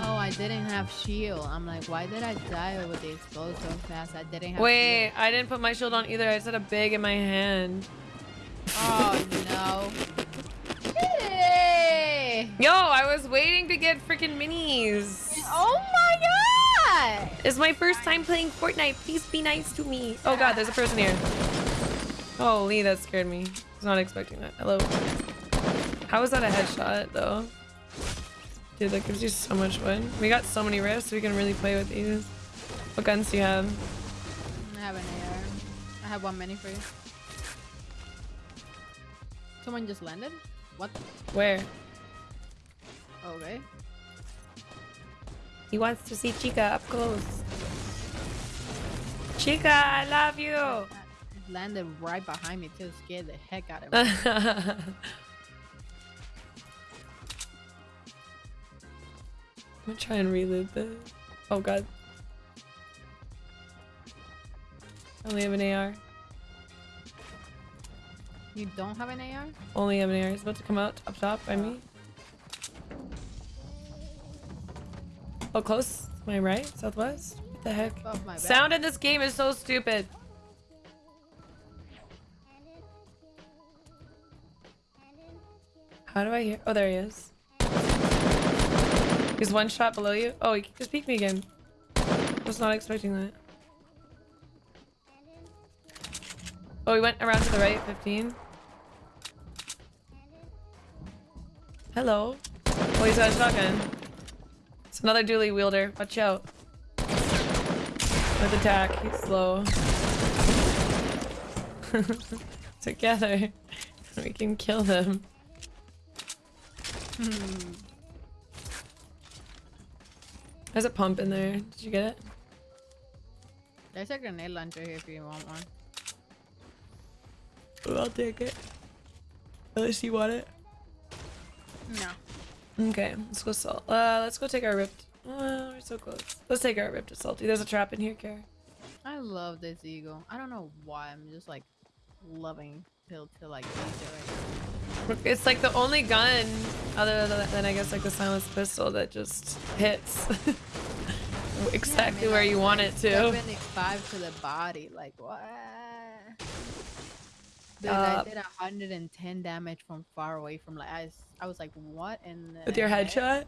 Oh, I didn't have shield. I'm like, why did I die with the explode so fast? I didn't have Wait, shield. I didn't put my shield on either. I just had a big in my hand. Oh no. Hey! Yo, I was waiting to get freaking minis. Oh my god! It's my first time playing Fortnite. Please be nice to me. Oh god, there's a person here. Holy, that scared me. I was not expecting that. Hello. How is that a headshot though? Dude, that gives you so much wood. We got so many rifts, we can really play with these. What guns do you have? I have an AR. I have one mini for you. Someone just landed? What? Where? Okay. He wants to see Chica up close. Chica, I love you. Landed right behind me too. Scared the heck out of me. I'm gonna try and reload this. Oh god. I only have an AR. you don't have an AR? Only have an AR. It's about to come out up top by me. Oh, oh close. My right? Southwest? What the heck? Sound in this game is so stupid. How do I hear? Oh, there he is. He's one shot below you. Oh, he just peeked me again. Was not expecting that. Oh, he went around to the right, 15. Hello. Oh, he's got a shotgun. It's another dually wielder. Watch out. With attack. He's slow. Together, we can kill them. There's a pump in there. Did you get it? There's a grenade launcher here if you want one. I'll take it. Unless you want it. No. Okay, let's go salt. Uh, let's go take our ripped. Oh, we're so close. Let's take our ripped salty. There's a trap in here, Kara. I love this eagle. I don't know why. I'm just like loving pill to like use it right It's like the only gun, other than, I guess like the silenced pistol, that just hits exactly now. where you want it to. Five to the body. Like what? Dude, Uh, I did 110 damage from far away from like I was like what in the With your headshot?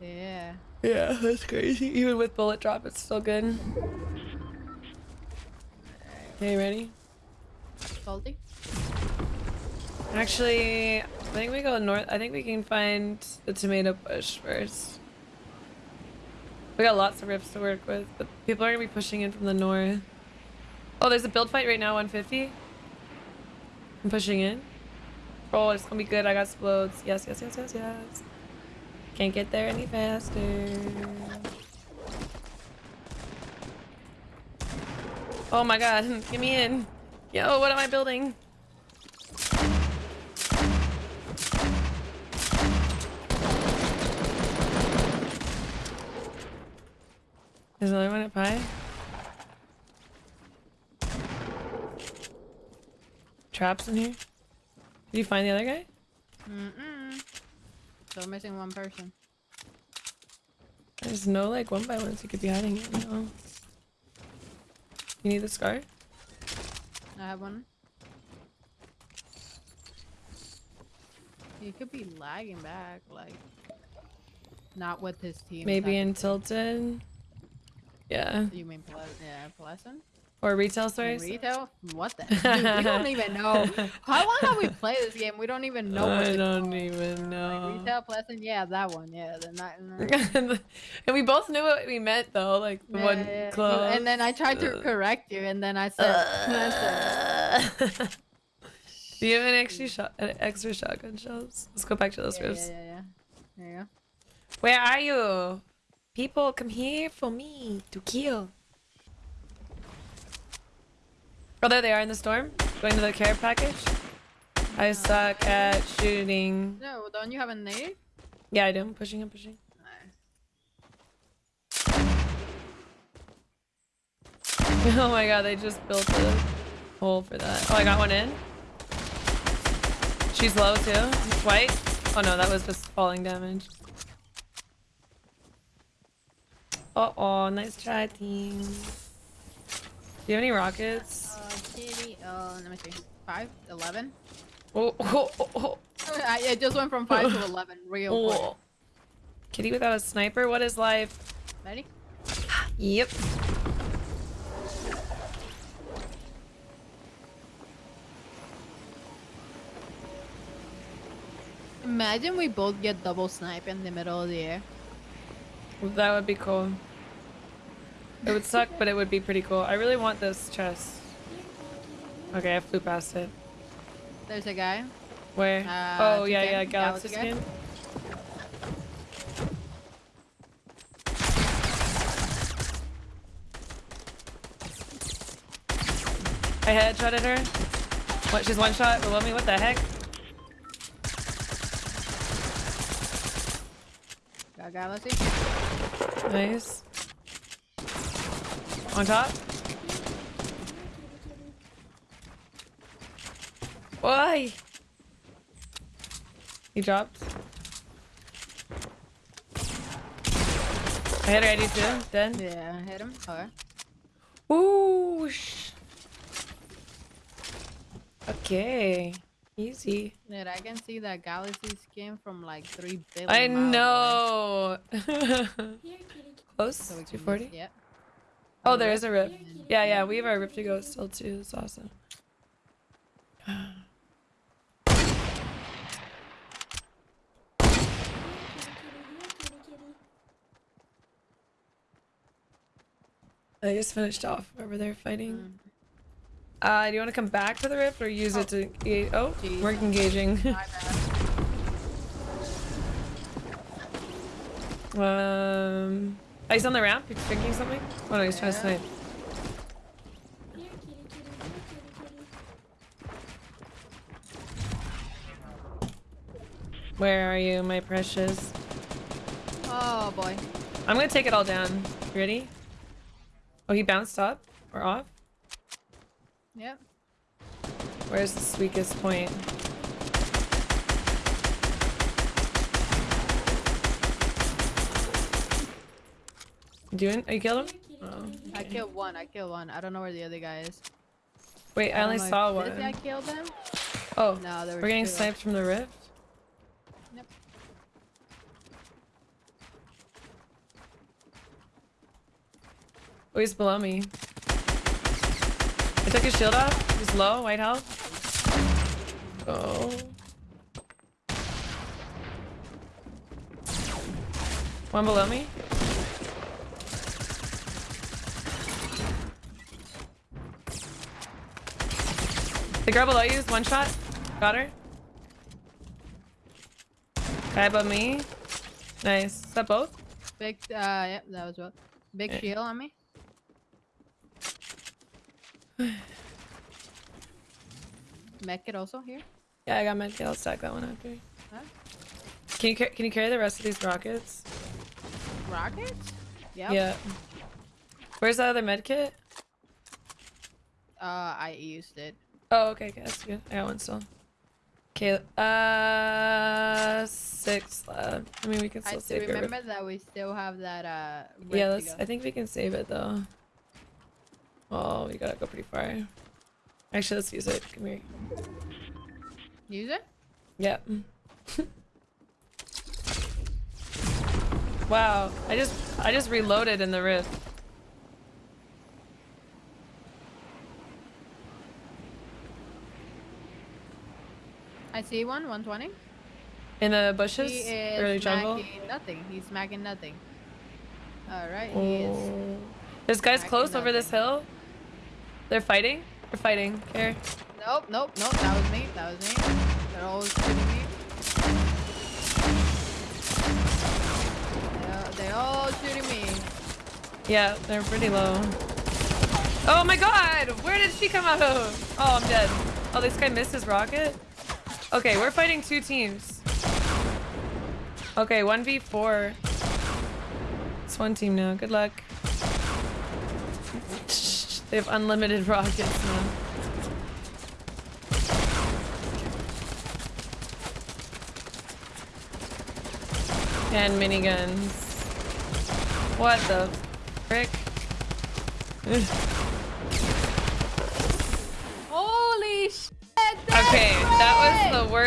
Yeah. Yeah, that's crazy. Even with bullet drop, it's still good. Okay, ready? Salty? Actually, I think we go north. I think we can find the tomato bush first. We got lots of rifts to work with, but people are gonna be pushing in from the north. Oh, there's a build fight right now, 150. I'm pushing in. Oh, it's gonna be good. I got explodes. Yes, yes, yes, yes, yes. Can't get there any faster. Oh my god, get me in. Yo, what am I building? There's another one at pie. Traps in here. Did you find the other guy? Mm-mm. So we're missing one person. There's no like one by ones you could be hiding in. No. You need the scar? I have one. He could be lagging back, like not with his team. Maybe in technically. Yeah. You mean Ple- yeah, Pleasant? Or retail stores. Retail? What the? Dude, we don't even know. How long have we played this game? We don't even know. what I don't call. even Like, know. retail Pleasant? Yeah, that one. Yeah, the not. and we both knew what we meant though, like the Yeah, one yeah. close. And then I tried to Uh, correct you, and then I said, I said Do you have an extra shot, extra shotgun shells? Let's go back to those yeah, yeah, yeah, yeah. There you go. Where are you? People, come here for me to kill. Oh, there they are in the storm. Going to the care package. I suck at shooting. No, don't you have a nade? Yeah, I do. I'm pushing. I'm pushing. Oh my god, they just built a hole for that. Oh, I got one in. She's low too. White. Oh no, that was just falling damage. Uh oh, nice try, team. Do you have any rockets? Uh, kitty. Uh, let me see. Five, eleven. Oh, oh, oh, oh. I, it just went from five to eleven real quick. oh. Kitty without a sniper? What is life? Ready? Yep. Imagine we both get double snipe in the middle of the air. That would be cool. It would suck, but it would be pretty cool. I really want this chest. Okay, I flew past it. There's a guy. Where? Uh, oh, yeah, yeah, 210, Galaxy, skin. I headshotted her. What? She's one shot below me? What the heck? Got galaxy. Nice. On top. Why? He dropped. I hit her ID too. Dead. Yeah, I hit him. Okay. Whoosh. Okay. Easy. Dude, I can see that galaxy skin from like three billion. I miles away. know. Close. So 240. just- Yep. Oh, Oh, there a rip. Yeah, yeah. We have our rip to go still too. It's awesome. I just finished off over there fighting. Mm. Uh, do you want to come back to the rift or use it to? e- Oh, Jeez. we're engaging. Um, oh, he's on the ramp. He's drinking something. Oh no, he's trying to snipe. Where are you, my precious? Oh boy. I'm gonna take it all down. Ready? Oh, he bounced up or off. Yep. Where's the weakest point? Doing? Are you oh, killed him? Oh, I killed one. I killed one. I don't know where the other guy is. Wait, I don't only know saw one. guy killed him? Oh, No, there were we're getting sniped from the rift. Yep. Oh, he's below me. I took his shield off. He's low, white health. Oh. One below me. The girl below you is one shot. Got her. Guy above me. Nice. Is that both? Big. Uh, yep, that was what. Big Yeah. shield on me. Medkit also here. Yeah, I got medkit. I'll stack that one after. Huh? Can you can you carry the rest of these rockets? Rockets? Yep. Yeah. Where's that other medkit? Uh, I used it. Oh, okay, okay, that's good. I got one still. Okay, uh, six left. I mean, we can I still still save your rip- remember that we still have that uh. Yeah, let's. I think we can save it though. Oh, we gotta go pretty far. Actually, let's use it. Come here. Use it. Yep. wow, I just I just reloaded in the rift. I see one. 120. In the bushes, He is early jungle. nothing. He's smacking nothing. All right. He is. Oh. There's guys close over this hill. They're fighting. They're fighting. Here. Nope. Nope. Nope. That was me. That was me. They're all shooting me. They're, they're all shooting me. Yeah, they're pretty low. Oh my god! Where did she come out of? Oh, I'm dead. Oh, this guy missed his rocket? Okay, we're fighting two teams. Okay, 1v4. It's one team now. Good luck. They have unlimited rockets now. And miniguns. What the frick?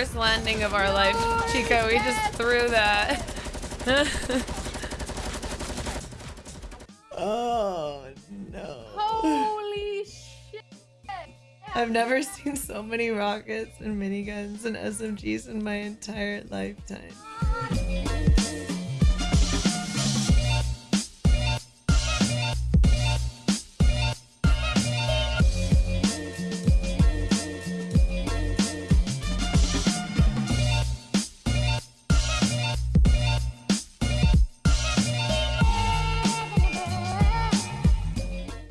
worst landing of our life, Chico. We just threw that. Oh no. Holy shit! I've never seen so many rockets and miniguns and SMGs in my entire lifetime.